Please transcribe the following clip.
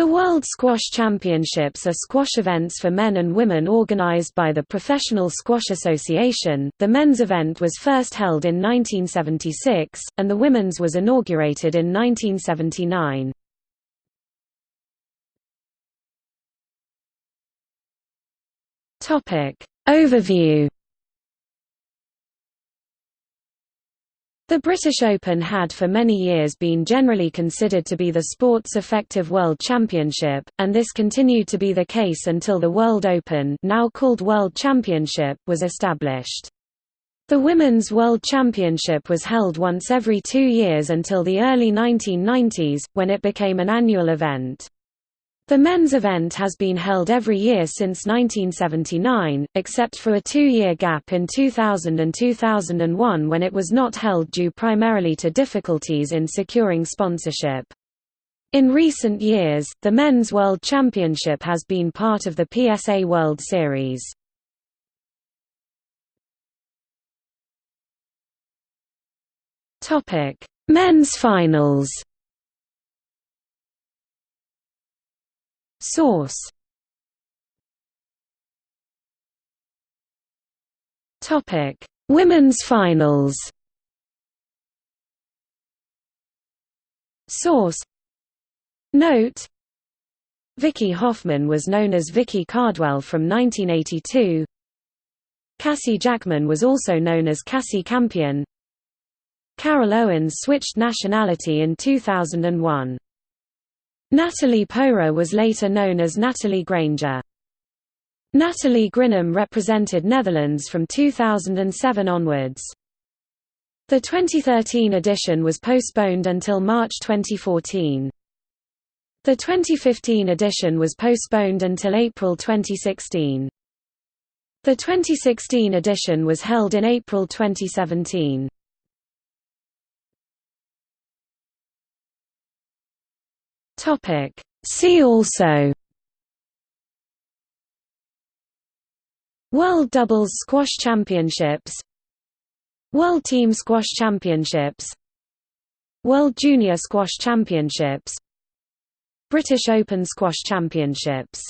The World Squash Championships are squash events for men and women organized by the Professional Squash Association. The men's event was first held in 1976, and the women's was inaugurated in 1979. Topic Overview The British Open had for many years been generally considered to be the sport's effective World Championship, and this continued to be the case until the World Open now called World Championship was established. The Women's World Championship was held once every two years until the early 1990s, when it became an annual event. The men's event has been held every year since 1979, except for a two-year gap in 2000 and 2001 when it was not held due primarily to difficulties in securing sponsorship. In recent years, the Men's World Championship has been part of the PSA World Series. Men's finals Source Topic: Women's Finals. Source Note Vicky Hoffman was known as Vicky Cardwell from 1982. Cassie Jackman was also known as Cassie Campion. Carol Owens switched nationality in 2001. Natalie Pohrer was later known as Natalie Grainger. Natalie Grinham represented Netherlands from 2007 onwards. The 2013 edition was postponed until March 2014. The 2015 edition was postponed until April 2016. The 2016 edition was held in April 2017. Topic. See also. World Doubles Squash Championships. World Team Squash Championships. World Junior Squash Championships. British Open Squash Championships